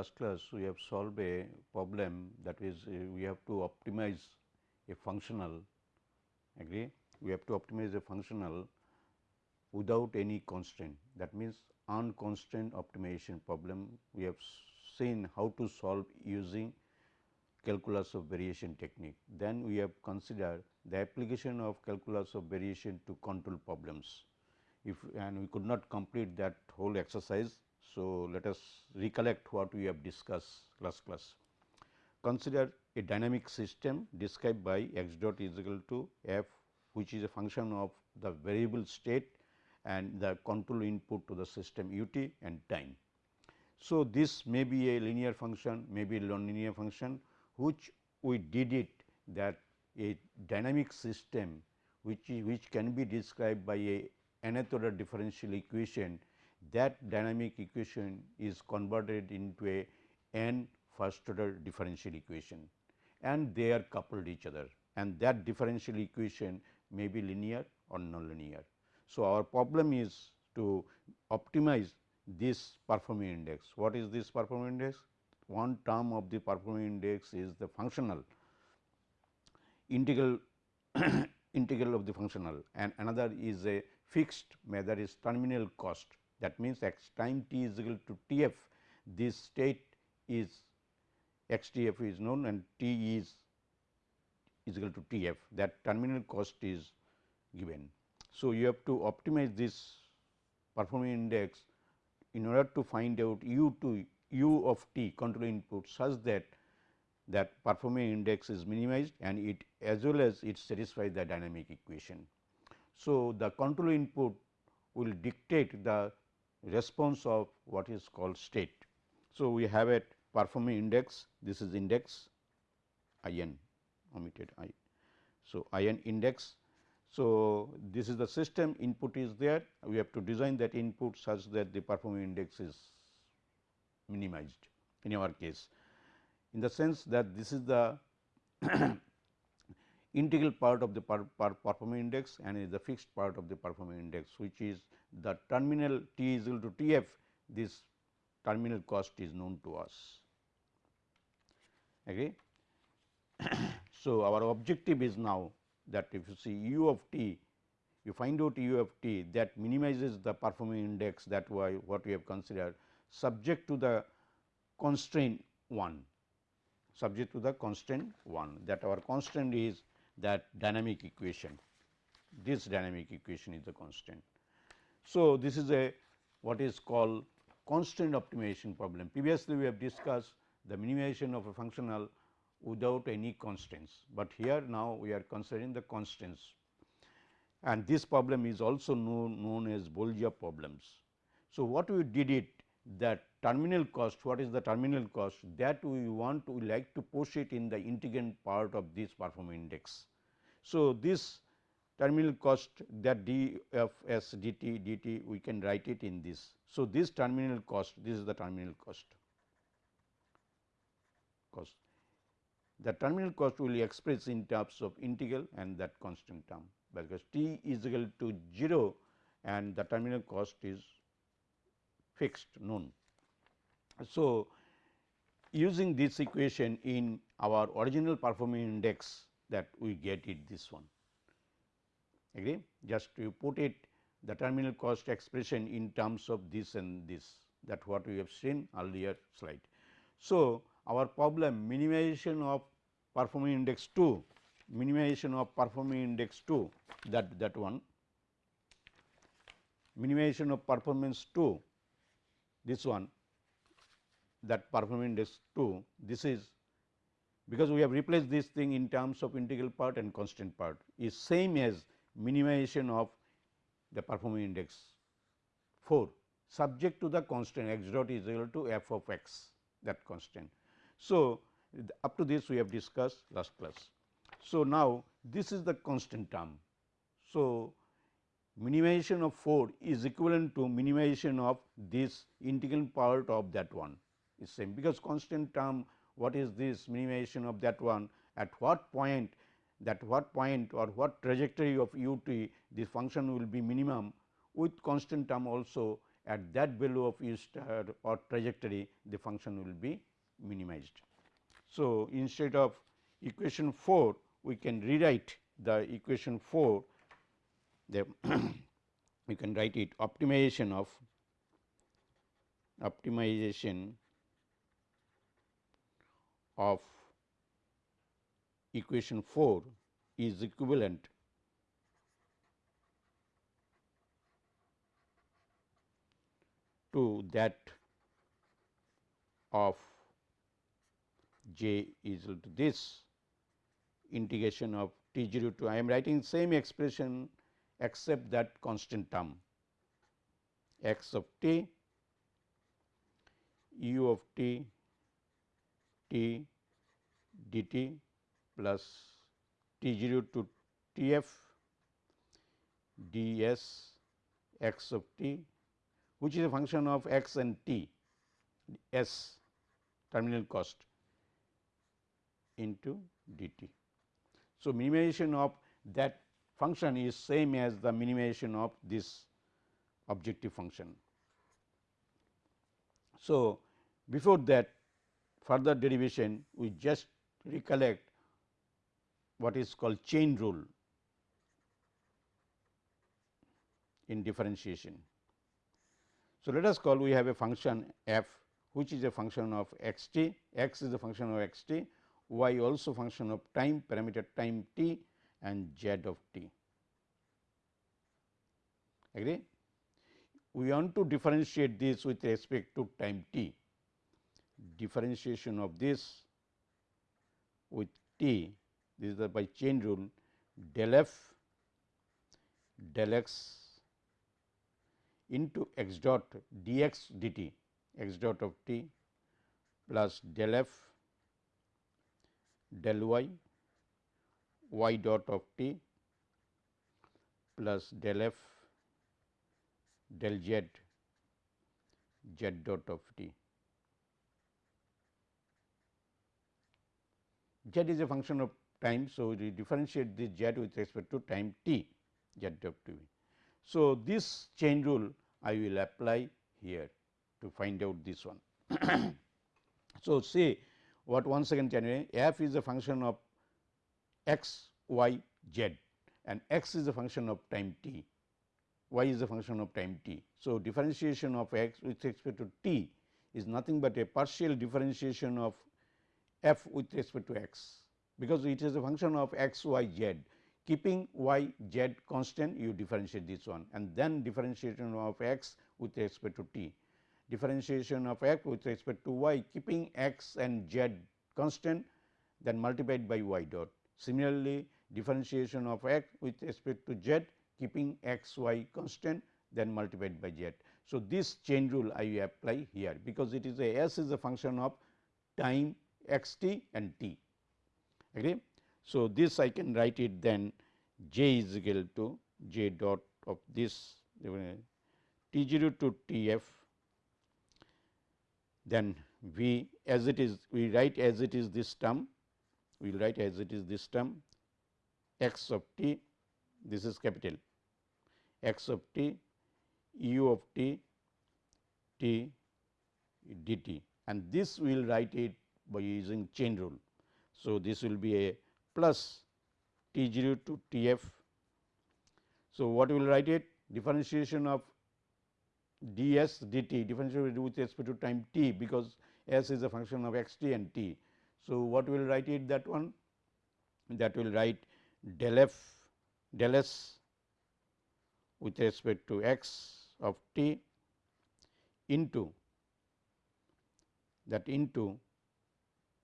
Last class we have solved a problem that is uh, we have to optimize a functional agree we have to optimize a functional without any constraint that means unconstrained optimization problem we have seen how to solve using calculus of variation technique. Then we have considered the application of calculus of variation to control problems. If and we could not complete that whole exercise. So, let us recollect what we have discussed last class. Consider a dynamic system described by x dot is equal to f which is a function of the variable state and the control input to the system u t and time. So, this may be a linear function, may be a nonlinear function which we did it that a dynamic system which is, which can be described by a nth order differential equation that dynamic equation is converted into a n first order differential equation and they are coupled each other and that differential equation may be linear or nonlinear. So, our problem is to optimize this performing index. What is this performing index? One term of the performing index is the functional integral integral of the functional and another is a fixed measure is terminal cost that means x time t is equal to T f this state is x T f is known and t is is equal to T f that terminal cost is given. So, you have to optimize this performing index in order to find out u to u of t control input such that that performing index is minimized and it as well as it satisfies the dynamic equation. So, the control input will dictate the response of what is called state. So, we have a performing index this is index i n omitted i. So, i n index so, this is the system input is there we have to design that input such that the performing index is minimized in our case in the sense that this is the integral part of the per, per performing index and is the fixed part of the performing index which is the terminal t is equal to T f this terminal cost is known to us. Agree? so, our objective is now that if you see u of t you find out u of t that minimizes the performing index that why what we have considered subject to the constraint 1 subject to the constraint 1 that our constraint is that dynamic equation this dynamic equation is the constant. So, this is a what is called constraint optimization problem previously we have discussed the minimization of a functional without any constraints, but here now we are considering the constraints and this problem is also known, known as Bolza problems. So, what we did it that terminal cost what is the terminal cost that we want to like to push it in the integrand part of this performance index. So, this terminal cost that d f s dt dt we can write it in this. So, this terminal cost this is the terminal cost cost the terminal cost will be expressed in terms of integral and that constant term because t is equal to 0 and the terminal cost is fixed known. So, using this equation in our original performing index that we get it this one. Agree? Just you put it the terminal cost expression in terms of this and this. That what we have seen earlier slide. So, our problem minimization of performing index 2 minimization of performing index 2 that that one. Minimization of performance 2 this one that performing index 2 this is because we have replaced this thing in terms of integral part and constant part is same as minimization of the performing index 4 subject to the constant x dot is equal to f of x that constant. So, up to this we have discussed last class. So, now this is the constant term. So, minimization of 4 is equivalent to minimization of this integral part of that one is same because constant term what is this minimization of that one at what point that what point or what trajectory of u t this function will be minimum with constant term also at that value of u star or trajectory the function will be minimized. So, instead of equation 4 we can rewrite the equation 4 the we can write it optimization of optimization of equation 4 is equivalent to that of j is equal to this integration of t 0 to I am writing same expression except that constant term. X of t u of t t dt plus t 0 to t f d s x of t which is a function of x and t s terminal cost into dt. So, minimization of that function is same as the minimization of this objective function. So, before that further derivation we just recollect what is called chain rule in differentiation. So, let us call we have a function f which is a function of x t, x is a function of x t, y also function of time parameter time t and z of t. Agree? We want to differentiate this with respect to time t. Differentiation of this with t, this is the by chain rule del f del x into x dot dx dt x dot of t plus del f del y y dot of t plus del f del z z dot of t. z is a function of time. So, we differentiate this z with respect to time t z of t. So, this chain rule I will apply here to find out this one. so, say what once again generate f is a function of x, y, z and x is a function of time t, y is a function of time t. So, differentiation of x with respect to t is nothing but a partial differentiation of f with respect to x, because it is a function of x, y, z keeping y, z constant you differentiate this one and then differentiation of x with respect to t differentiation of x with respect to y keeping x and z constant then multiplied by y dot. Similarly, differentiation of x with respect to z keeping x y constant then multiplied by z. So, this chain rule I apply here because it is a s is a function of time x t and t. Agree? So, this I can write it then j is equal to j dot of this t 0 to t f. Then we as it is we write as it is this term. We will write as it is this term. X of t this is capital. X of t u of t t dt and this we will write it by using chain rule. So, this will be a plus t 0 to t f. So, what we will write it differentiation of d s dt differentiation with respect to time t because s is a function of x t and t. So, what we will write it that one that will write del f del s with respect to x of t into that into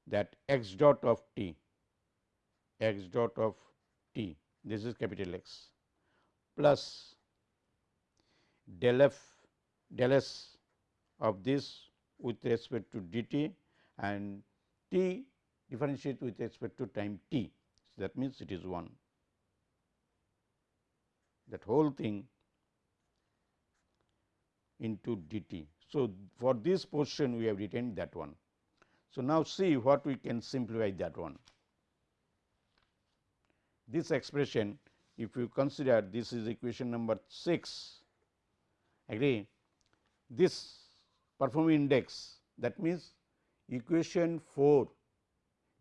that x dot of t x dot of t this is capital X plus del f del s of this with respect to dt and t differentiate with respect to time t. So, that means, it is 1 that whole thing into dt. So, for this portion we have retained that one. So, now see what we can simplify that one. This expression if you consider this is equation number 6 agree this performing index that means equation 4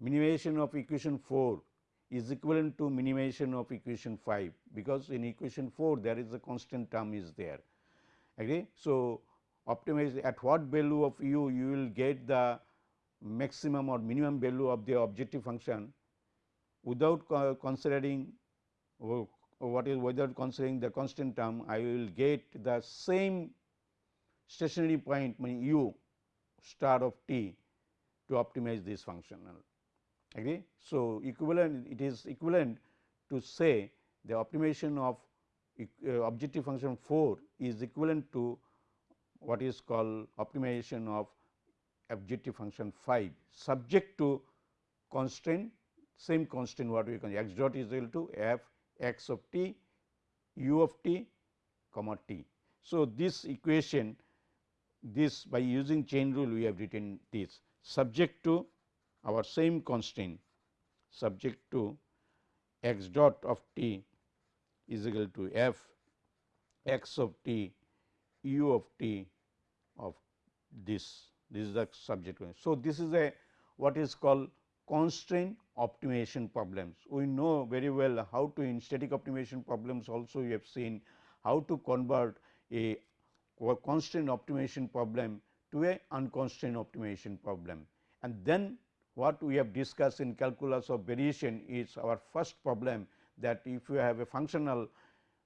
minimization of equation 4 is equivalent to minimization of equation 5 because in equation 4 there is a constant term is there agree. So, optimize at what value of u you will get the maximum or minimum value of the objective function without considering what is without considering the constant term I will get the same stationary point mean u star of t to optimize this functional agree. So, equivalent it is equivalent to say the optimization of uh, objective function 4 is equivalent to what is called optimization of objective function 5 subject to constraint same constraint what we can x dot is equal to f x of t u of t comma t. So, this equation this by using chain rule we have written this subject to our same constraint subject to x dot of t is equal to f x of t u of t of this this is the subject. So, this is a what is called constraint optimization problems. We know very well how to in static optimization problems also we have seen how to convert a constraint optimization problem to a unconstrained optimization problem. And then what we have discussed in calculus of variation is our first problem that if you have a functional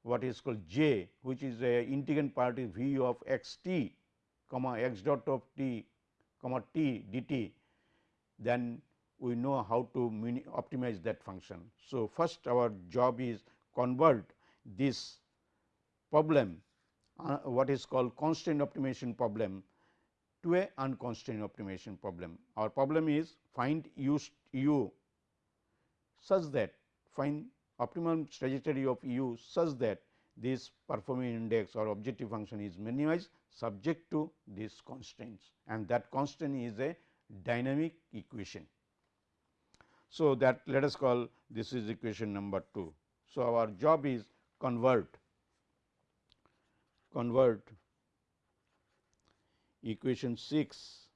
what is called j which is a integrand part is v of x t comma x dot of t comma t dt then we know how to optimize that function. So, first our job is convert this problem uh, what is called constraint optimization problem to a unconstrained optimization problem. Our problem is find u, u such that find optimum trajectory of u such that this performing index or objective function is minimized subject to these constraints and that constraint is a dynamic equation. So, that let us call this is equation number 2. So, our job is convert convert equation 6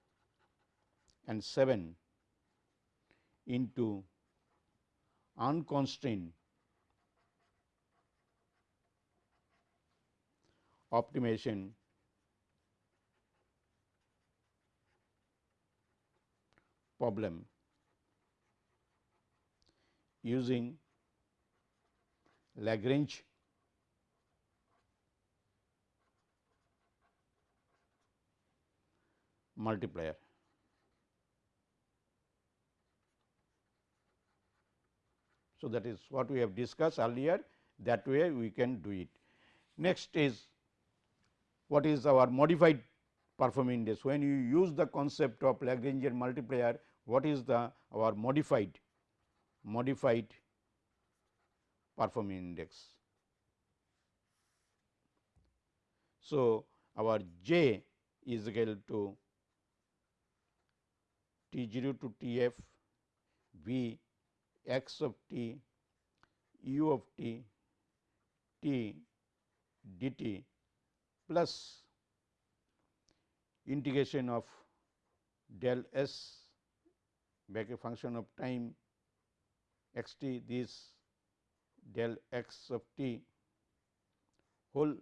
and 7 into unconstrained optimization problem using Lagrange multiplier. So, that is what we have discussed earlier that way we can do it. Next is what is our modified performing index. When you use the concept of Lagrangian multiplier, what is the our modified modified performing index. So, our j is equal to T 0 to T f V x of t u of t t dt plus integration of del s back a function of time x t this del x of t whole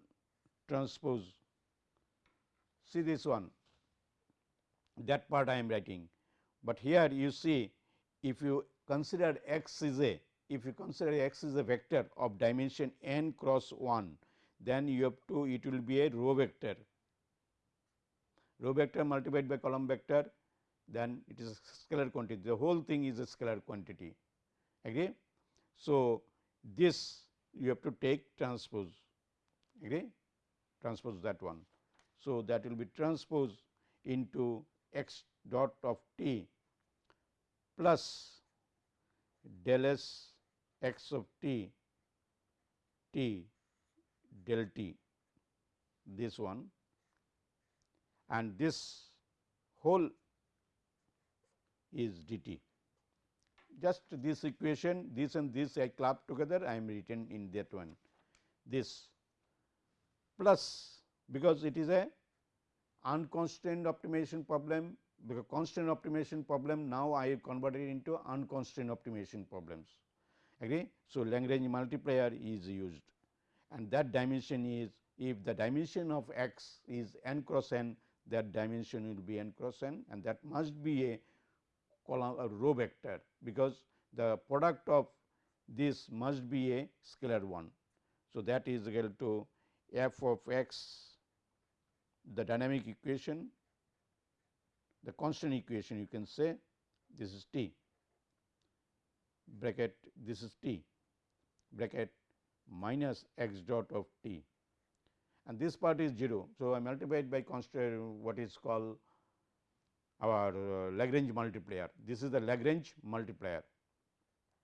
transpose. See this one that part I am writing. But here you see if you consider x is a if you consider x is a vector of dimension n cross 1 then you have to it will be a row vector. Row vector multiplied by column vector then it is a scalar quantity. The whole thing is a scalar quantity. Agree. So, this you have to take transpose. Agree? Transpose that one. So, that will be transpose into x dot of t plus del s x of t t del t this one and this whole is d t. Just this equation this and this I club together I am written in that one this plus because it is a unconstrained optimization problem because constraint optimization problem now I have converted into unconstrained optimization problems agree. So, Lagrange multiplier is used and that dimension is if the dimension of x is n cross n that dimension will be n cross n and that must be a column a row vector because the product of this must be a scalar one. So, that is equal to f of x the dynamic equation the constant equation you can say this is t bracket this is t bracket minus x dot of t and this part is 0. So, I multiply it by constant what is called our uh, Lagrange multiplier. This is the Lagrange multiplier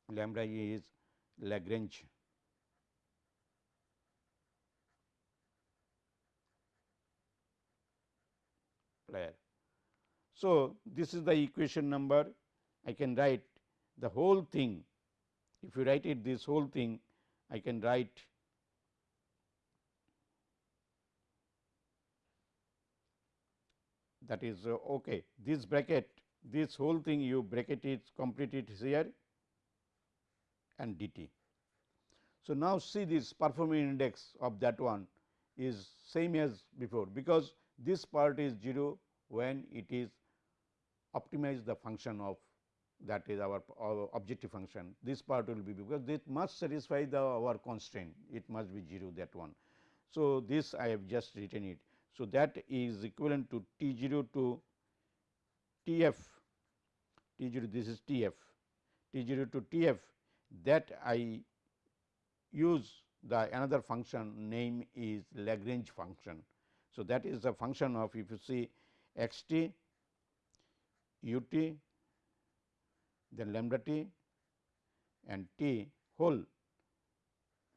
lambda is Lagrange player. So, this is the equation number I can write the whole thing if you write it this whole thing I can write that is uh, okay this bracket this whole thing you bracket it complete it here and dt. So, now see this performance index of that one is same as before because this part is 0 when it is optimize the function of that is our, our, objective function this part will be because it must satisfy the our constraint it must be 0 that one. So, this I have just written it. So, that is equivalent to T 0 to T f T 0 this is T f T 0 to T f that I use the another function name is Lagrange function. So, that is the function of if you see x t u t then lambda t and t whole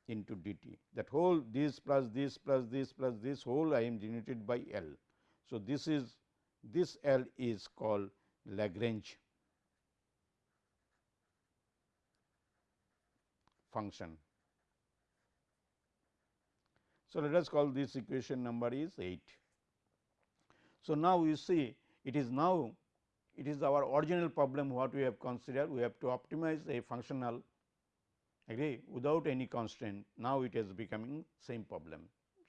into d t that whole this plus this plus this plus this whole I am denoted by L. So, this is this L is called Lagrange function. So, let us call this equation number is 8. So, now you see it is now it is our original problem what we have considered we have to optimize a functional agree without any constraint now it is becoming same problem.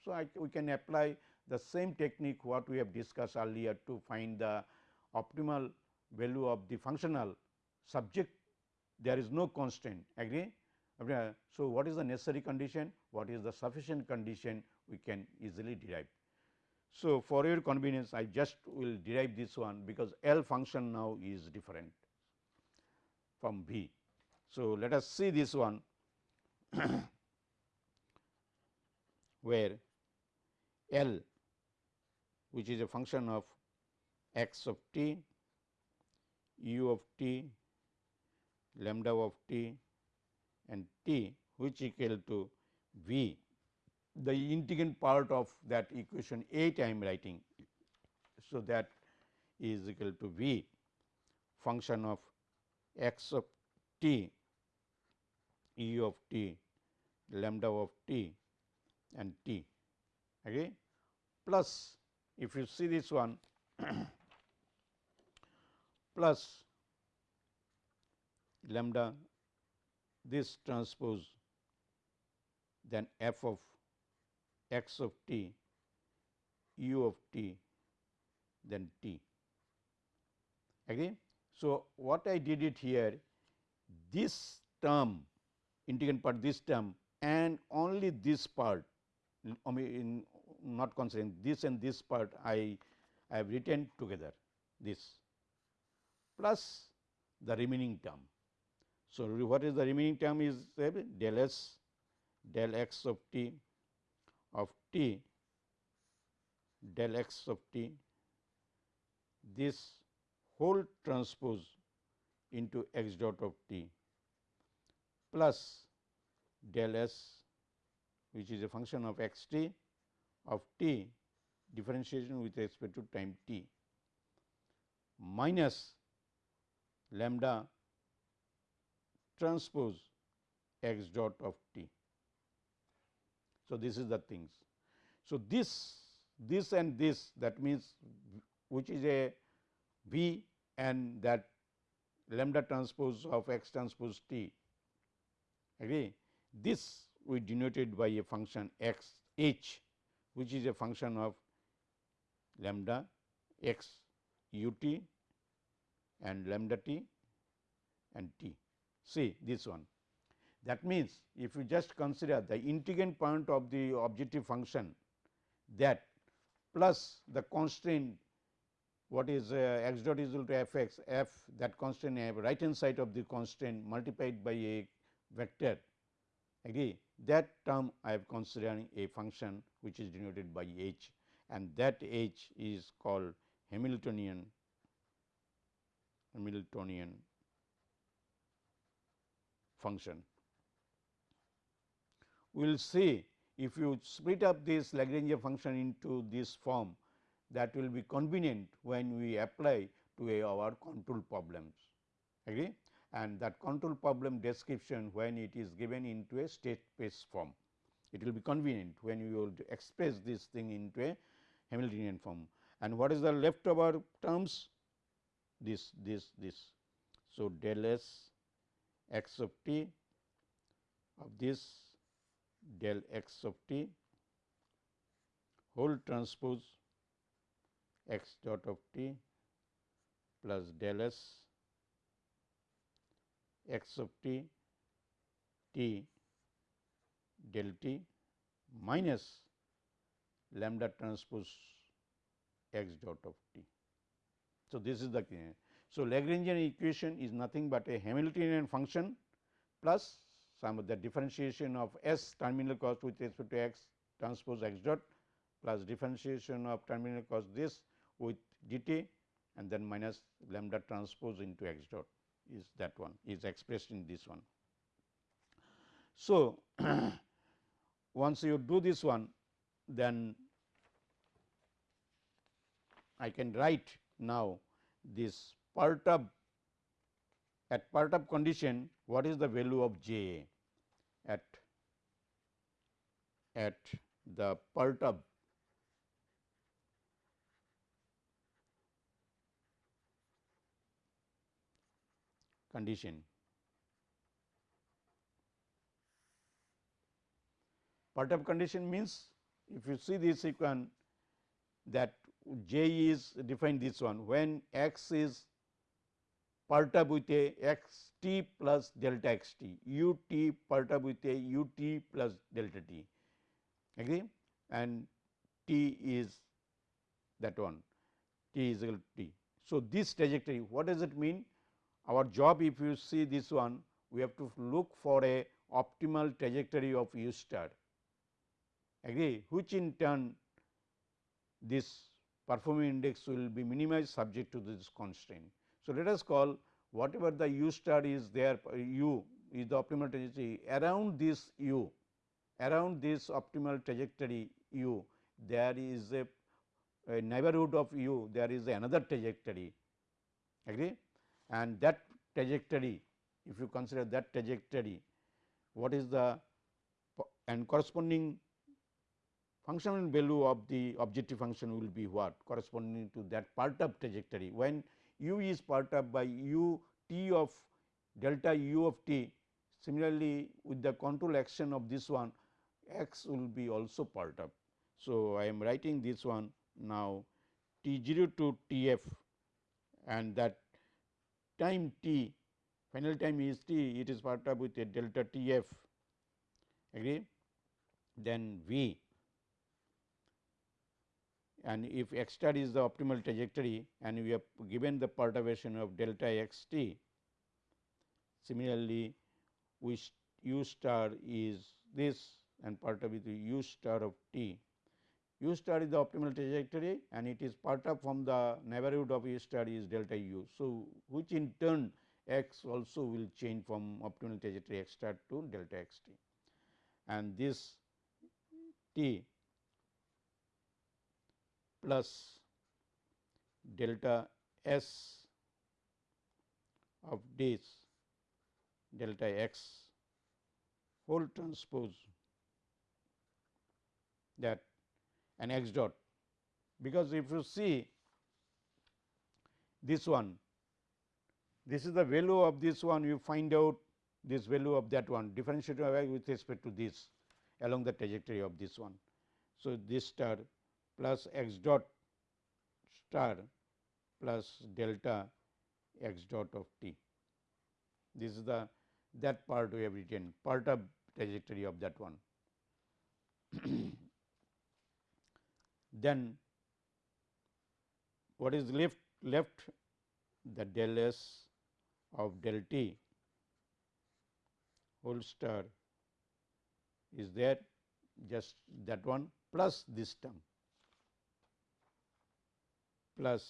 So, I, we can apply the same technique what we have discussed earlier to find the optimal value of the functional subject there is no constraint agree. So, what is the necessary condition what is the sufficient condition we can easily derive. So, for your convenience I just will derive this one because L function now is different from V. So, let us see this one where L which is a function of x of t, u of t, lambda of t and t which equal to v the integrand part of that equation 8 I am writing. So, that is equal to v function of x of t, e of t, lambda of t and t okay, plus if you see this one plus lambda this transpose then f of x of t u of t then t agree. So, what I did it here this term integrand part this term and only this part I in not considering this and this part I, I have written together this plus the remaining term. So, what is the remaining term is del s del x of t of t del x of t this whole transpose into x dot of t plus del s which is a function of x t of t differentiation with respect to time t minus lambda transpose x dot of t. So, this is the things. So, this this and this that means which is a V and that lambda transpose of x transpose t agree. This we denoted by a function x h which is a function of lambda x u t and lambda t and t. See this one. That means, if you just consider the integrand point of the objective function that plus the constraint what is uh, x dot is equal to f x f that constant have right hand side of the constraint multiplied by a vector agree that term I have considering a function which is denoted by h and that h is called Hamiltonian Hamiltonian function. We will see if you split up this Lagrange function into this form that will be convenient when we apply to our control problems agree and that control problem description when it is given into a state space form. It will be convenient when you will express this thing into a Hamiltonian form and what is the leftover terms this this this. So, del s x of t of this del x of t whole transpose x dot of t plus del s x of t t del t minus lambda transpose x dot of t. So, this is the so Lagrangian equation is nothing but a Hamiltonian function plus some of the differentiation of s terminal cost with respect to x transpose x dot plus differentiation of terminal cost this with dt and then minus lambda transpose into x dot is that one is expressed in this one. So, once you do this one then I can write now this perturb at perturb condition what is the value of j at at the perturb condition. Perturb condition means if you see this sequence that j is defined this one when x is perturbed with a x t plus delta x t u t perturbed with a u t plus delta t agree and t is that one t is equal to t. So, this trajectory what does it mean our job if you see this one we have to look for a optimal trajectory of u star agree which in turn this performing index will be minimized subject to this constraint. So, let us call whatever the u star is there u is the optimal trajectory around this u around this optimal trajectory u there is a, a neighborhood of u there is another trajectory agree? And that trajectory if you consider that trajectory what is the and corresponding functional value of the objective function will be what? Corresponding to that part of trajectory. When u is perturbed by u t of delta u of t. Similarly with the control action of this one x will be also perturbed. So, I am writing this one now t 0 to t f and that time t final time is t it is perturbed with a delta t f. Agree? Then v and if x star is the optimal trajectory and we have given the perturbation of delta x t similarly which u star is this and perturbed with u star of t u star is the optimal trajectory and it is part of from the neighborhood of u star is delta u. So, which in turn x also will change from optimal trajectory x star to delta x t and this t plus delta s of this delta x whole transpose that and x dot because if you see this one this is the value of this one you find out this value of that one differentiate with respect to this along the trajectory of this one. So, this star plus x dot star plus delta x dot of t. This is the that part we have written part of trajectory of that one. then what is left left the del s of del t whole star is there just that one plus this term plus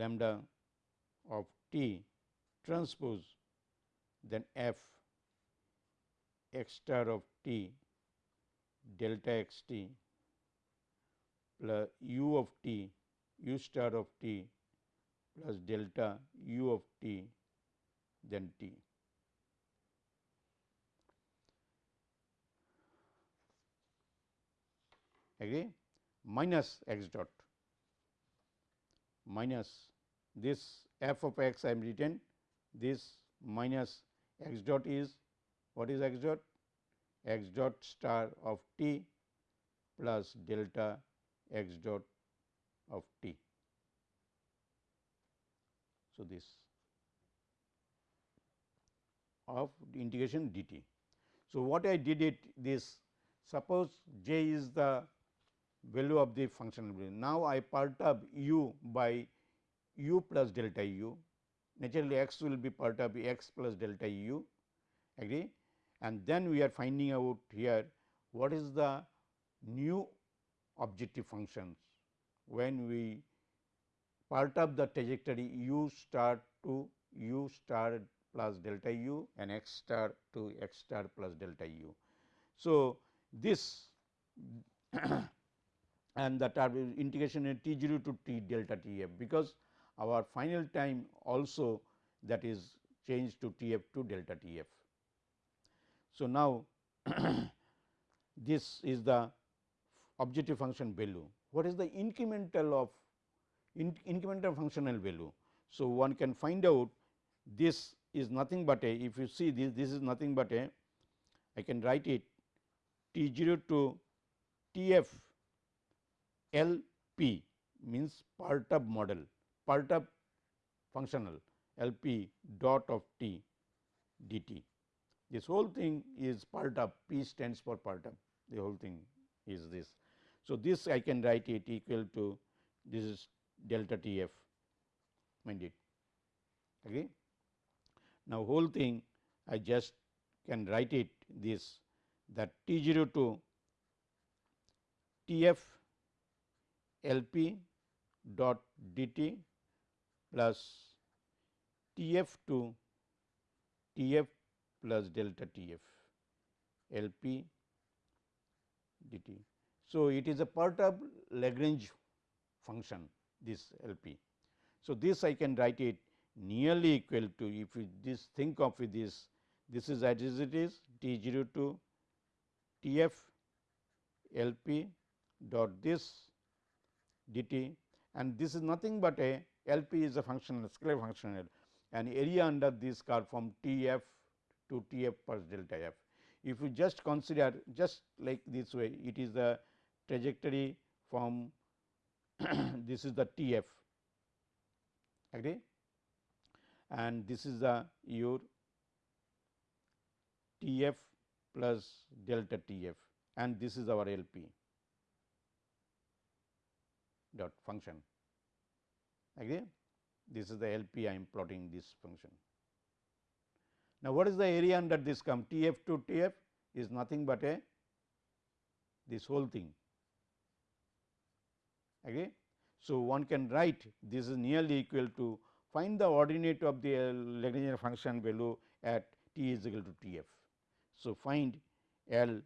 lambda of t transpose then f x star of t delta x t plus u of t u star of t plus delta u of t then t. Agree minus x dot minus this f of x I am written this minus x dot is what is x dot x dot star of t plus delta x dot of t. So, this of integration dt. So, what I did it this suppose j is the value of the functional value. Now, I perturb u by u plus delta u naturally x will be part of x plus delta u agree and then we are finding out here what is the new objective functions when we part of the trajectory u star to u star plus delta u and x star to x star plus delta u. So, this and that are integration in t 0 to t delta t f because our final time also that is changed to t f to delta t f. So, now this is the objective function value. What is the incremental of in, incremental functional value? So, one can find out this is nothing but a if you see this this is nothing but a I can write it T 0 to T f L p means Perturb model Perturb functional L p dot of t d t. This whole thing is Perturb p stands for Perturb the whole thing is this. So, this I can write it equal to this is delta T f mind it Okay. Now, whole thing I just can write it this that T 0 to T f L p dot d t plus T f to T f plus delta T f L p d t. So, it is a perturb Lagrange function this L p. So, this I can write it nearly equal to if we this think of this this is as it is T 0 to T f L p dot this d t. And this is nothing but a L p is a function scalar functional. And area under this curve from T f to T f plus delta f. If you just consider just like this way it is the trajectory from this is the T f. Agree? And this is the your T f plus delta T f. And this is our L p dot function agree this is the L p I am plotting this function. Now, what is the area under this come T f to T f is nothing but a this whole thing agree. So, one can write this is nearly equal to find the ordinate of the Lagrangian function value at t is equal to T f. So, find L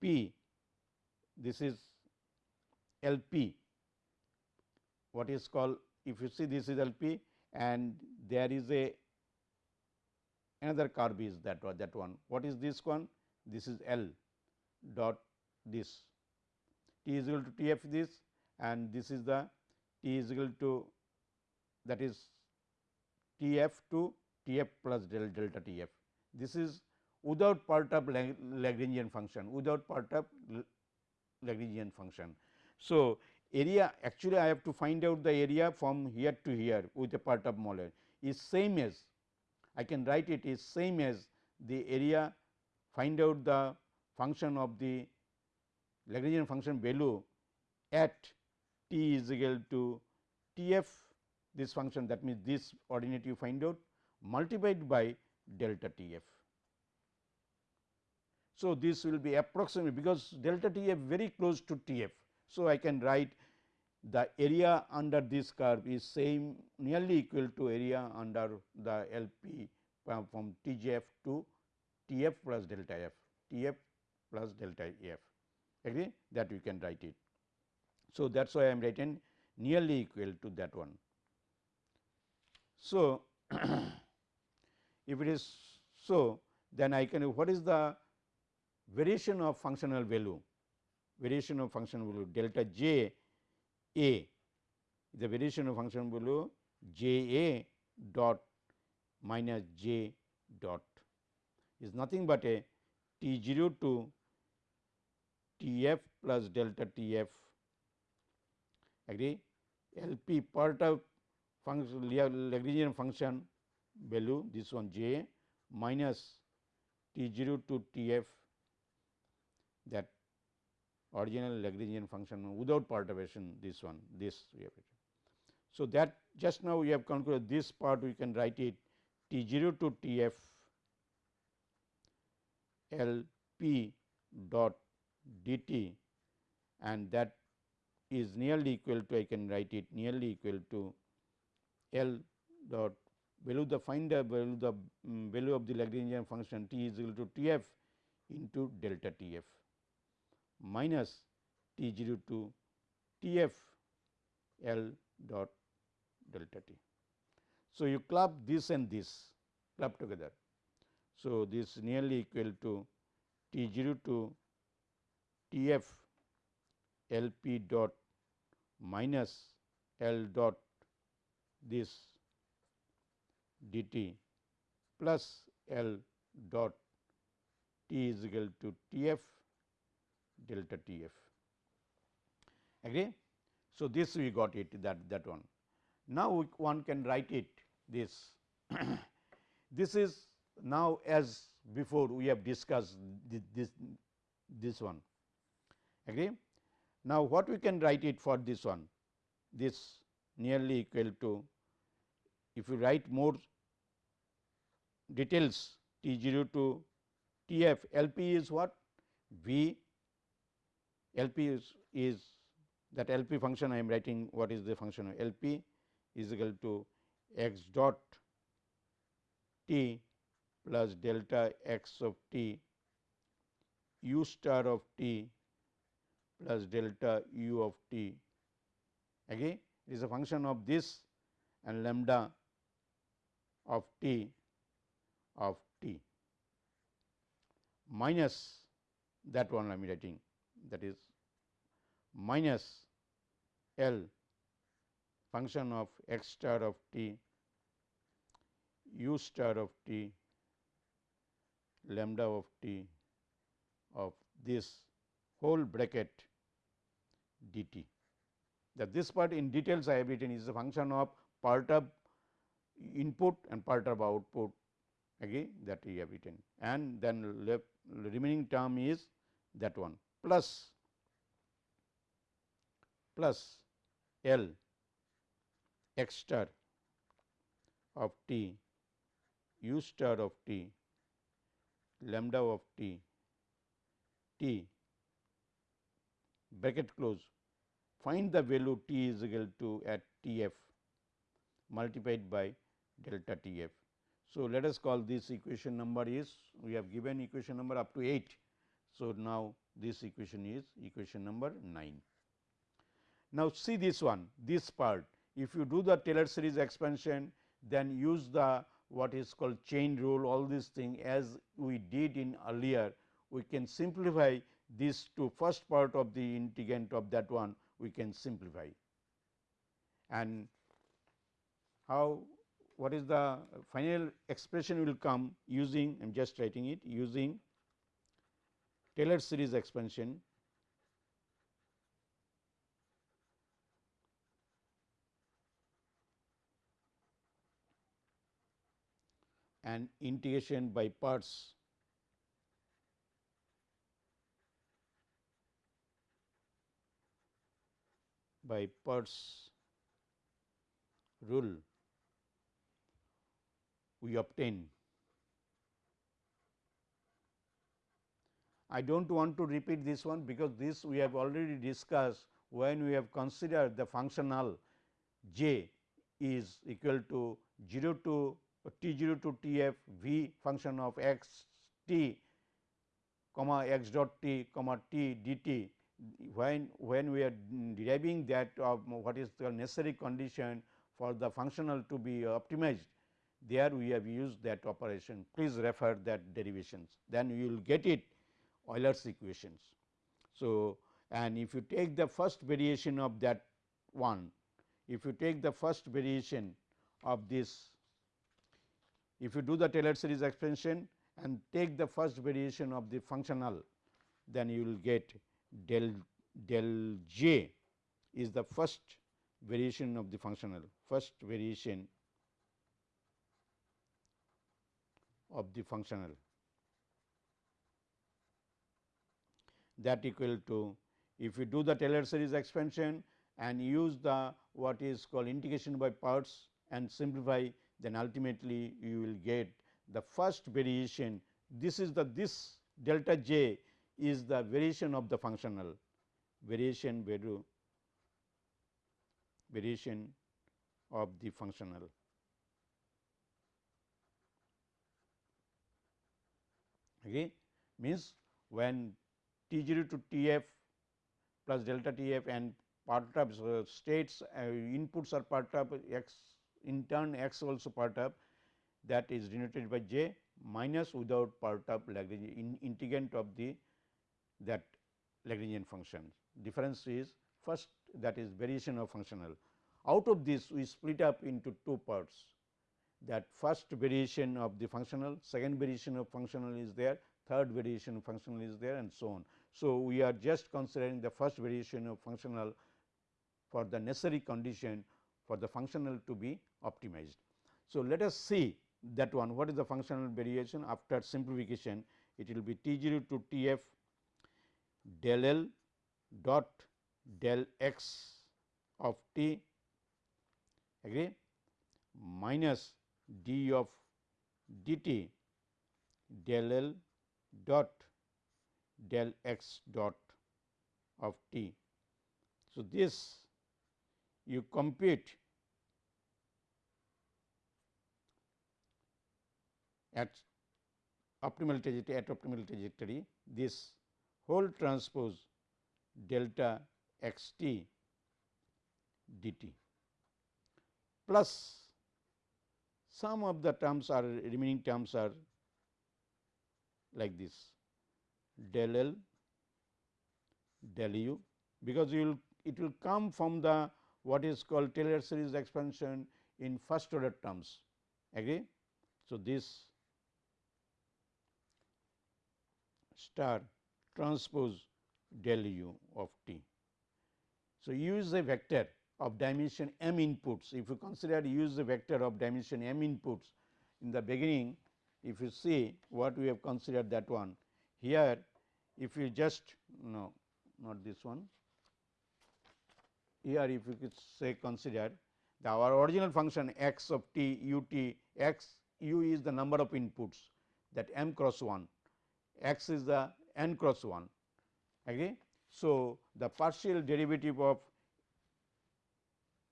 p this is L p what is called if you see this is L p and there is a another curve is that that one what is this one this is L dot this t is equal to T f this and this is the t is equal to that is T f to T f plus del delta T f. This is without part of Lagrangian function, without part of Lagrangian function. So, area actually I have to find out the area from here to here with a part of molar is same as I can write it is same as the area find out the function of the Lagrangian function value at t is equal to T f this function that means this ordinate you find out multiplied by delta T f. So, this will be approximately because delta T f very close to T f. So, I can write the area under this curve is same nearly equal to area under the L p uh, from TGF to T f plus delta f, T f plus delta f agree that we can write it. So, that is why I am writing nearly equal to that one. So, if it is so then I can what is the variation of functional value variation of functional value delta j a. The variation of function value j a dot minus j dot is nothing but a t 0 to t f plus delta t f. Agree? L p part of function Lagrangian function value this one j minus t 0 to t f. That original Lagrangian function without perturbation this one this we have written. So, that just now we have concluded this part we can write it t 0 to t f L p dot d t and that is nearly equal to I can write it nearly equal to L dot value the find the value the um, value of the Lagrangian function t is equal to t f into delta t f minus t 0 to t f L dot delta t. So, you club this and this club together. So, this nearly equal to t 0 to t f L p dot minus L dot this d t plus L dot t is equal to t f delta T f. Agree? So, this we got it that that one. Now, one can write it this. this is now as before we have discussed this, this, this one. Agree? Now, what we can write it for this one? This nearly equal to if you write more details T 0 to T f L p is what? V L p is, is that L p function I am writing what is the function of L p is equal to x dot t plus delta x of t u star of t plus delta u of t. Again it is a function of this and lambda of t of t. Minus that one I am writing that is minus L function of x star of t u star of t lambda of t of this whole bracket d t. That this part in details I have written is a function of part of input and part of output again that we have written and then left remaining term is that one plus plus L x star of t u star of t lambda of t t bracket close find the value t is equal to at t f multiplied by delta t f. So, let us call this equation number is we have given equation number up to 8. So, now this equation is equation number 9. Now, see this one this part. If you do the Taylor series expansion then use the what is called chain rule all these things as we did in earlier. We can simplify this to first part of the integrand of that one we can simplify. And how what is the final expression will come using I am just writing it using Taylor series expansion and integration by parts by parts rule we obtain. I do not want to repeat this one because this we have already discussed when we have considered the functional j is equal to 0 to t 0 to t f v function of x t comma x dot t comma t d t when when we are deriving that of what is the necessary condition for the functional to be optimized there we have used that operation. Please refer that derivations. Then you will get it Euler's equations. So, and if you take the first variation of that one if you take the first variation of this if you do the Taylor series expansion and take the first variation of the functional then you will get del del j is the first variation of the functional first variation of the functional that equal to if you do the Taylor series expansion and use the what is called integration by parts and simplify then ultimately you will get the first variation this is the this delta j is the variation of the functional variation value variation of the functional. Okay. Means when T 0 to T f plus delta T f and perturbs uh, states uh, inputs are perturbed x in turn x also perturbed that is denoted by j minus without perturbed Lagrangian in of the that Lagrangian function. Difference is first that is variation of functional. Out of this we split up into two parts that first variation of the functional, second variation of functional is there, third variation of functional is there and so on. So, we are just considering the first variation of functional for the necessary condition for the functional to be optimized. So, let us see that one what is the functional variation after simplification it will be T 0 to T f del L dot del x of t agree minus d of dt del L dot del x dot of t. So, this you compute at optimal trajectory at optimal trajectory this whole transpose delta x t dt plus some of the terms are remaining terms are like this del L del u because you will it will come from the what is called Taylor series expansion in first order terms agree. So, this star transpose del u of t. So, use a vector of dimension m inputs. If you consider use the vector of dimension m inputs in the beginning, if you see what we have considered that one. Here if you just no not this one, here if you could say consider the our original function x of t u t x u is the number of inputs that m cross 1 x is the n cross 1 agree. So, the partial derivative of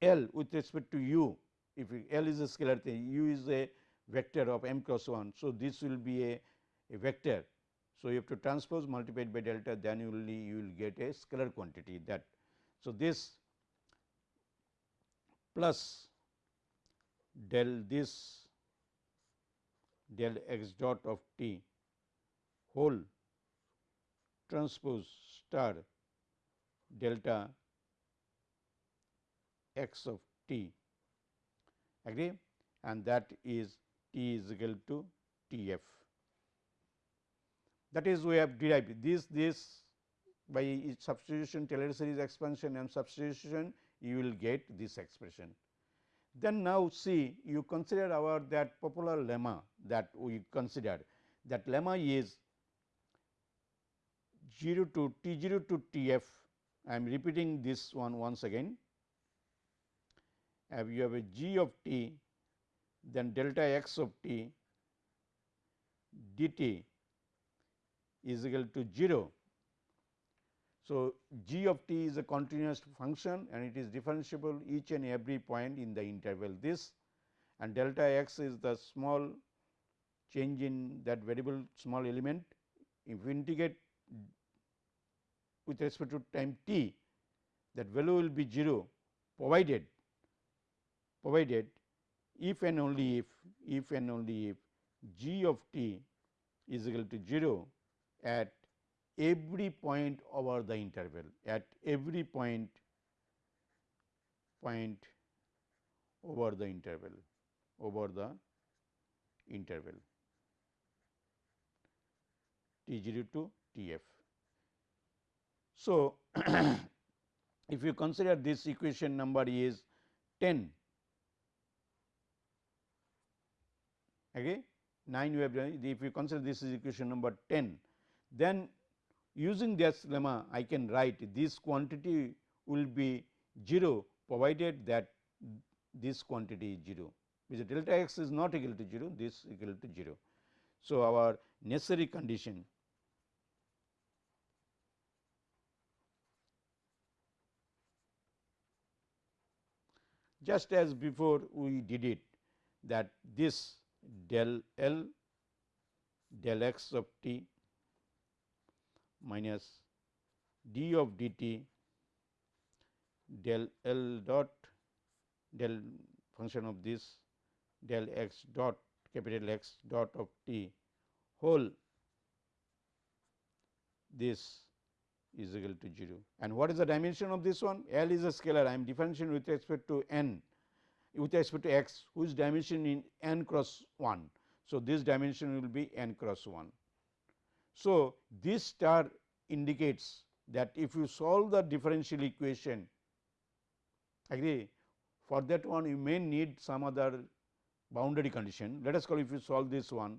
L with respect to u, if L is a scalar thing, u is a vector of m cross 1. So, this will be a, a vector. So, you have to transpose multiplied by delta then you will you will get a scalar quantity that. So, this plus del this del x dot of t whole transpose star delta x of t agree and that is T is equal to T f. That is we have derived this this by substitution Taylor series expansion and substitution you will get this expression. Then now see you consider our that popular lemma that we considered that lemma is 0 to T 0 to T f I am repeating this one once again. Have you have a g of t then delta x of t dt is equal to 0. So, g of t is a continuous function and it is differentiable each and every point in the interval this and delta x is the small change in that variable small element. If we integrate with respect to time t that value will be 0 provided provided if and only if if and only if g of t is equal to 0 at every point over the interval at every point point over the interval over the interval T 0 to T f. So, if you consider this equation number is 10 okay 9 we have if you consider this is equation number 10 then using this lemma I can write this quantity will be 0 provided that this quantity is 0 which delta x is not equal to 0 this equal to 0. So, our necessary condition just as before we did it that this del L del x of t minus d of dt del L dot del function of this del x dot capital X dot of t whole this is equal to 0. And what is the dimension of this one? L is a scalar I am differentiating with respect to n with respect to x whose dimension in n cross 1. So, this dimension will be n cross 1. So, this star indicates that if you solve the differential equation agree for that one you may need some other boundary condition. Let us call if you solve this one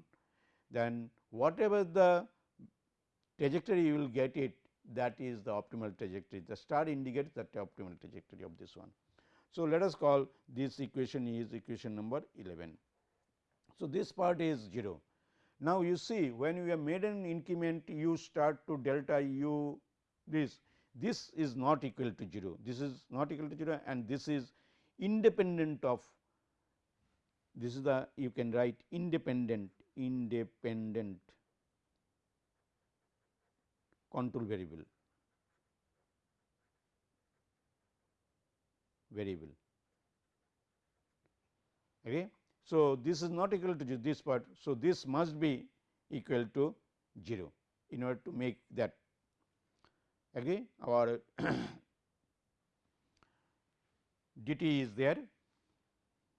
then whatever the trajectory you will get it that is the optimal trajectory the star indicates that optimal trajectory of this one. So, let us call this equation is equation number 11. So, this part is 0. Now, you see when you have made an increment u start to delta u this this is not equal to 0 this is not equal to 0 and this is independent of this is the you can write independent independent control variable variable. Okay. So, this is not equal to this part. So, this must be equal to 0 in order to make that agree our dt is there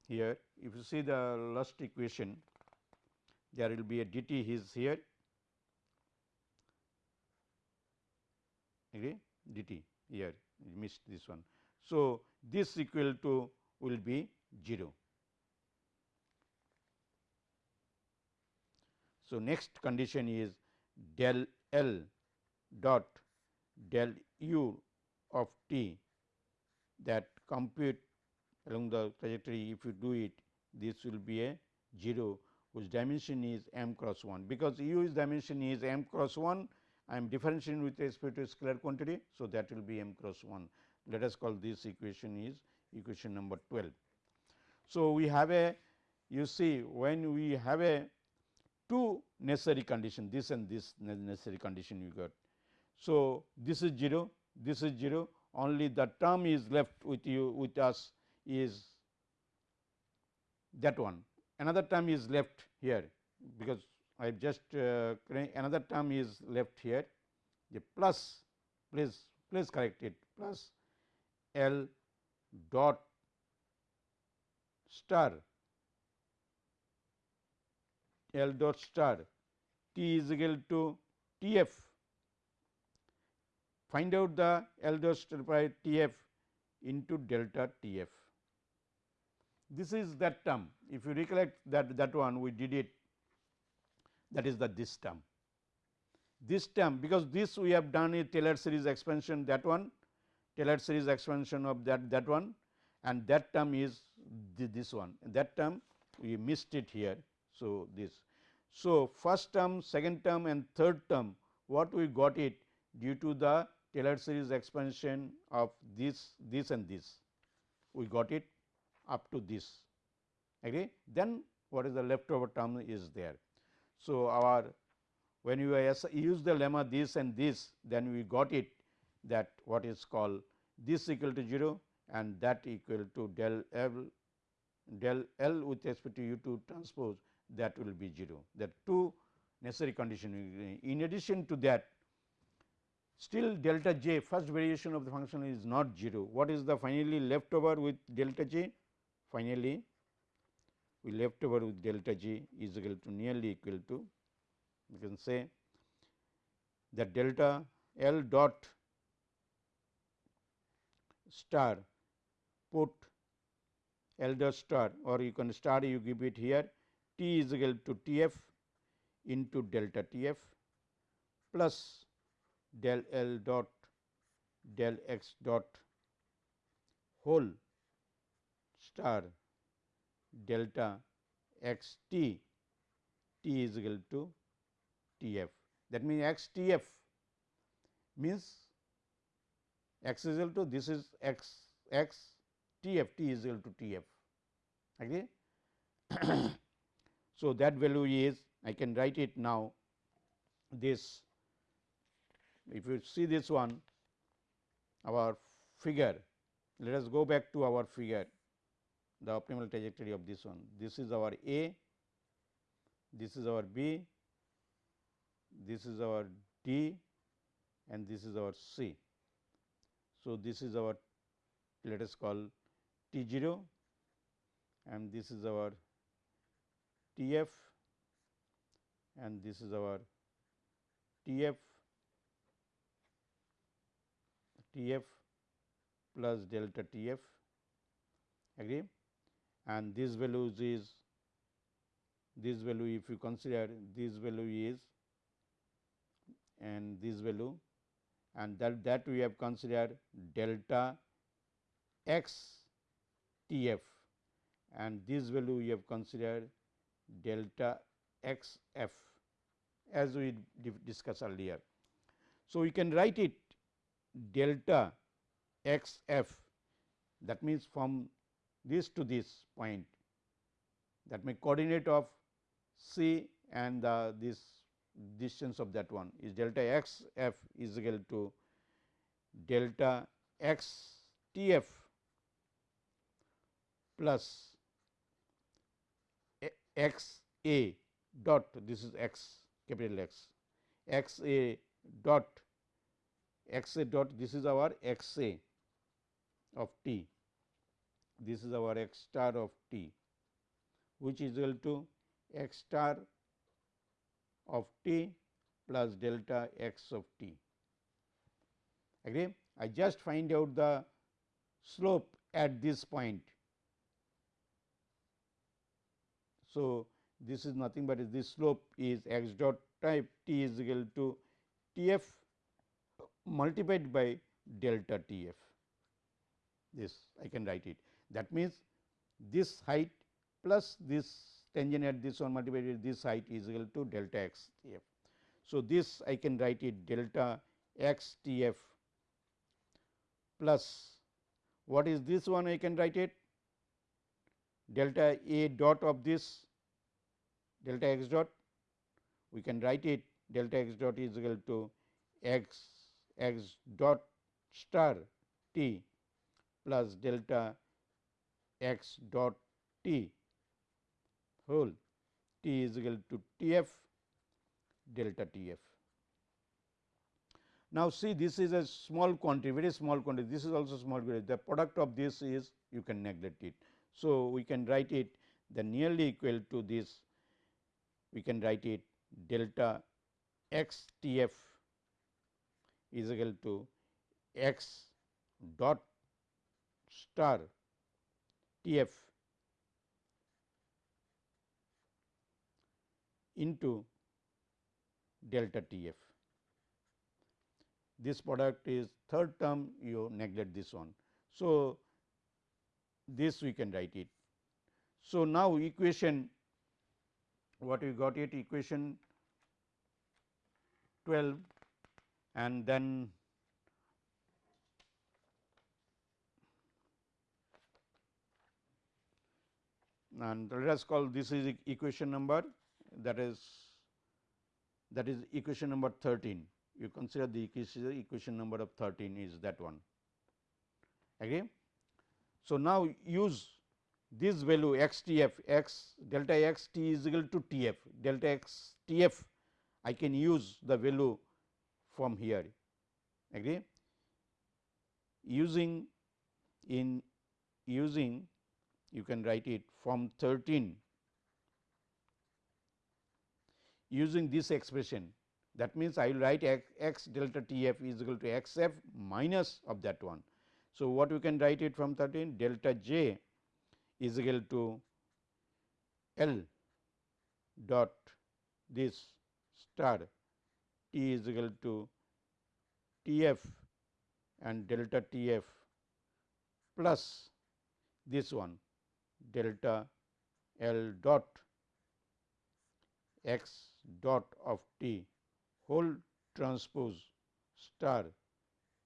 here if you see the last equation there will be a dt is here agree dt here missed this one. So, this equal to will be 0. So, next condition is del L dot del u of t that compute along the trajectory if you do it this will be a 0 whose dimension is m cross 1 because u is dimension is m cross 1 I am differentiating with respect to scalar quantity. So, that will be m cross 1 let us call this equation is equation number 12. So, we have a you see when we have a two necessary condition this and this necessary condition you got. So, this is 0 this is 0 only the term is left with you with us is that one. Another term is left here because I have just uh, another term is left here. The plus please please correct it plus L dot star L dot star T is equal to T f. Find out the L dot star by T f into delta T f. This is that term. If you recollect that that one we did it that is the this term. This term because this we have done a Taylor series expansion that one Taylor series expansion of that that one and that term is this one that term we missed it here. So, this. So, first term, second term and third term what we got it due to the Taylor series expansion of this, this and this we got it up to this agree then what is the leftover term is there. So, our when you use the lemma this and this then we got it that what is called this equal to 0 and that equal to del L del L with respect to u 2 transpose that will be 0 that two necessary condition. In addition to that still delta j first variation of the function is not 0. What is the finally left over with delta j? Finally, we left over with delta j is equal to nearly equal to you can say that delta L dot star put L dot star or you can star you give it here T is equal to T f into delta T f plus del L dot del x dot whole star delta x t t is equal to T f. That means, x T f means x is equal to this is x x T f t is equal to T f. Agree? So, that value is I can write it now this if you see this one our figure let us go back to our figure the optimal trajectory of this one this is our A this is our B this is our D and this is our C. So, this is our let us call T 0 and this is our T f and this is our T f T f plus delta T f agree? And this value is this value if you consider this value is and this value and that that we have considered delta x T f. And this value we have considered delta x f as we discussed earlier. So, we can write it delta x f that means from this to this point that may coordinate of c and the this distance of that one is delta x f is equal to delta x t f plus x a dot this is x capital X. X a dot x a dot this is our x a of t. This is our x star of t which is equal to x star of t plus delta x of t. Agree? I just find out the slope at this point So, this is nothing but this slope is x dot type t is equal to T f multiplied by delta T f this I can write it. That means this height plus this tangent at this one multiplied by this height is equal to delta x T f. So, this I can write it delta x T f plus what is this one I can write it delta a dot of this delta x dot we can write it delta x dot is equal to x x dot star t plus delta x dot t whole t is equal to T f delta T f. Now, see this is a small quantity very small quantity this is also small quantity the product of this is you can neglect it. So, we can write it the nearly equal to this we can write it delta x T f is equal to x dot star T f into delta T f. This product is third term you neglect this one. So, this we can write it. So, now equation what we got it equation 12 and then and let us call this is equation number that is that is equation number 13 you consider the equation, number of 13 is that one agree. So, now use this value x t f x delta x t is equal to t f delta x t f I can use the value from here agree using in using you can write it from 13 using this expression that means I will write x, x delta T f is equal to x f minus of that one. So, what we can write it from 13 delta j is equal to L dot this star T is equal to T f and delta T f plus this one delta L dot x dot of t whole transpose star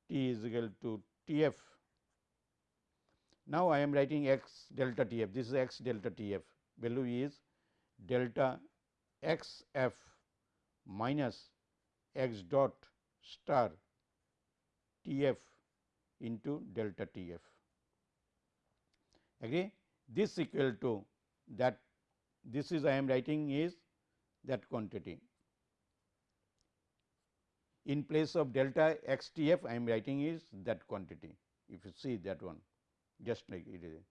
t is equal to T f. Now, I am writing x delta T f this is x delta T f value is delta x f minus x dot star T f into delta T f. Agree? This equal to that this is I am writing is that quantity. In place of delta x T f I am writing is that quantity if you see that one just like it is.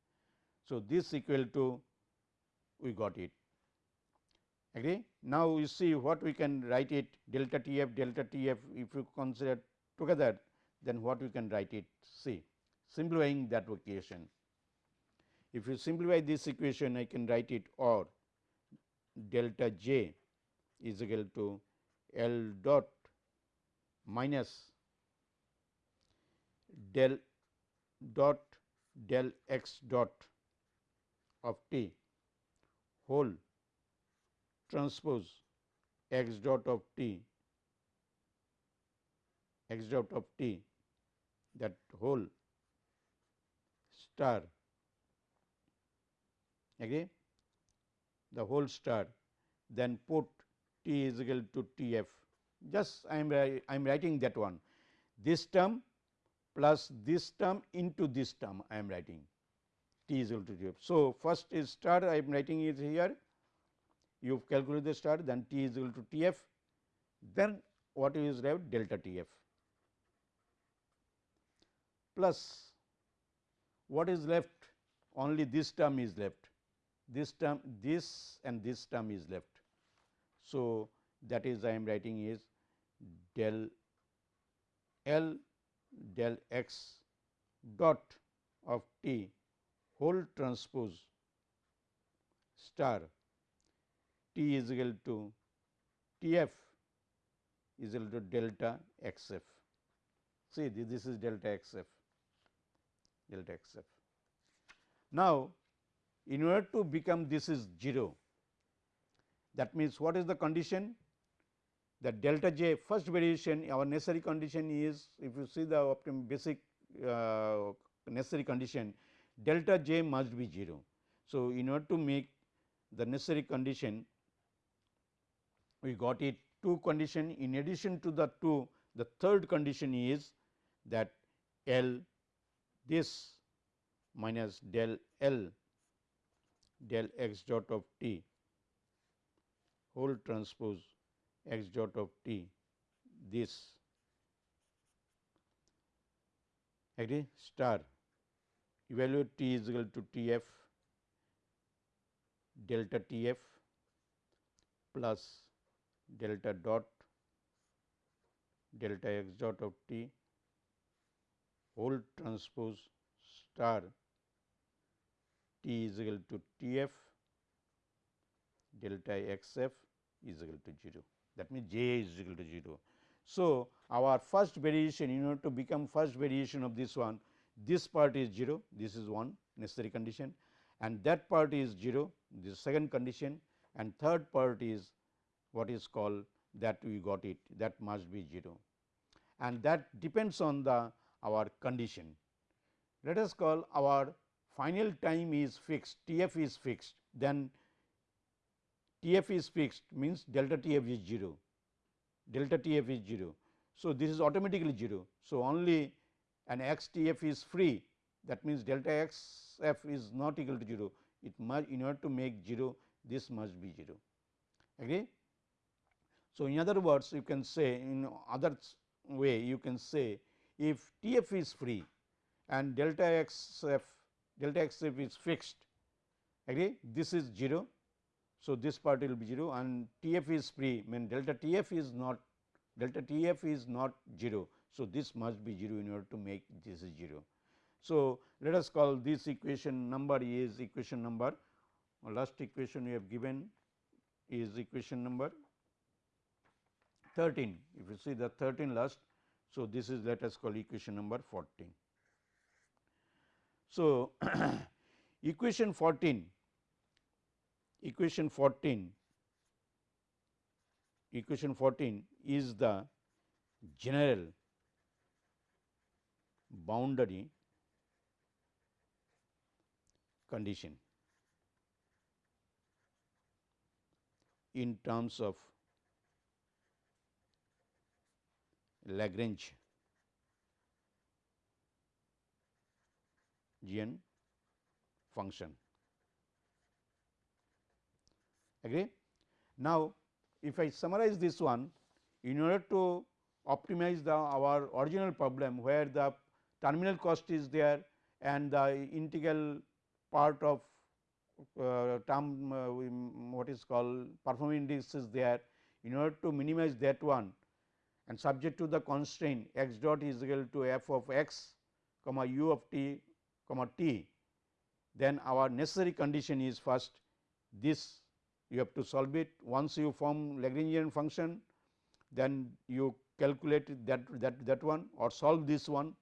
So, this equal to we got it agree. Now, you see what we can write it delta T f delta T f if you consider together then what we can write it see simplifying that equation. If you simplify this equation I can write it or delta j is equal to L dot minus del dot del x dot of t whole transpose x dot of t x dot of t that whole star agree the whole star then put t is equal to t f. Just I am I am writing that one. This term plus this term into this term I am writing. T is equal to t. So, first is star I am writing is here. You calculate the star then t is equal to t f. Then what is left delta t f. Plus what is left? Only this term is left. This term this and this term is left. So, that is I am writing is del L del x dot of t whole transpose star t is equal to T f is equal to delta x f. See this is delta x f delta x f. Now, in order to become this is 0 that means what is the condition that delta j first variation our necessary condition is if you see the basic uh, necessary condition delta j must be 0. So, in order to make the necessary condition we got it two condition in addition to the two the third condition is that L this minus del L del x dot of t whole transpose x dot of t this agree? star evaluate t is equal to T f delta T f plus delta dot delta x dot of t whole transpose star t is equal to T f delta x f is equal to 0 that means j is equal to 0. So, our first variation in order to become first variation of this one this part is 0 this is one necessary condition and that part is 0 this second condition and third part is what is called that we got it that must be 0 and that depends on the our condition. Let us call our final time is fixed T f is fixed then T f is fixed means delta T f is 0 delta T f is 0. So, this is automatically 0. So, only an x T f is free that means delta x f is not equal to 0 it must in order to make 0 this must be 0 agree. So, in other words you can say in other way you can say if T f is free and delta x f delta x f is fixed agree this is 0. So, this part will be 0 and T f is free mean delta T f is not delta T f is not 0. So, this must be 0 in order to make this is 0. So, let us call this equation number is equation number last equation we have given is equation number 13. If you see the 13 last, so this is let us call equation number 14. So, equation 14, equation 14, equation 14 is the general boundary condition in terms of Lagrange function. Agree? Now, if I summarize this one in order to optimize the our original problem where the terminal cost is there and the integral part of uh, term uh, what is called performance index is there in order to minimize that one and subject to the constraint x dot is equal to f of x comma u of t comma t then our necessary condition is first this you have to solve it. Once you form Lagrangian function then you calculate that that that one or solve this one.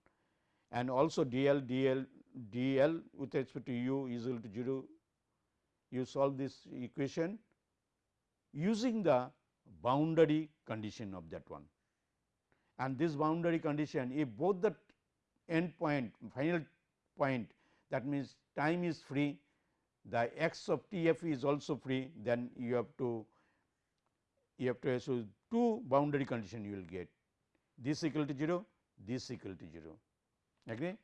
And also dl dl dl with respect to u is equal to 0 you solve this equation using the boundary condition of that one. And this boundary condition if both the end point final point that means time is free the x of t f is also free then you have to you have to so two boundary condition you will get. This equal to 0 this equal to 0 agree.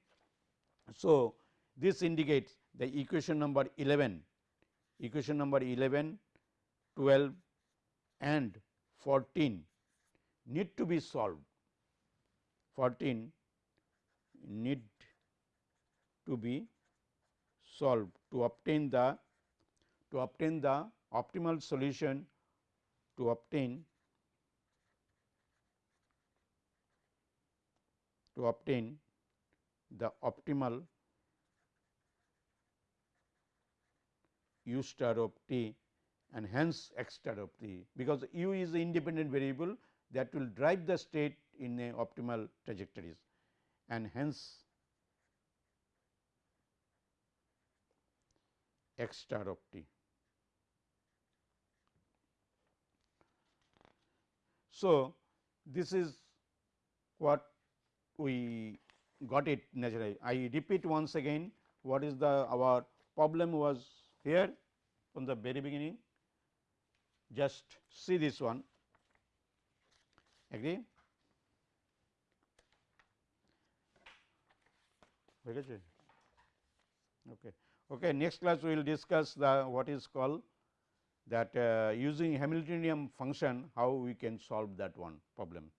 So, this indicates the equation number 11 equation number 11 12 and 14 need to be solved. 14 need to be solved to obtain the to obtain the optimal solution to obtain to obtain the optimal u star of t and hence x star of t because u is the independent variable that will drive the state in a optimal trajectories. And hence x star of t. So, this is what we got it naturally. I repeat once again what is the our problem was here from the very beginning. Just see this one. Agree? Okay okay next class we will discuss the what is called that uh, using Hamiltonian function how we can solve that one problem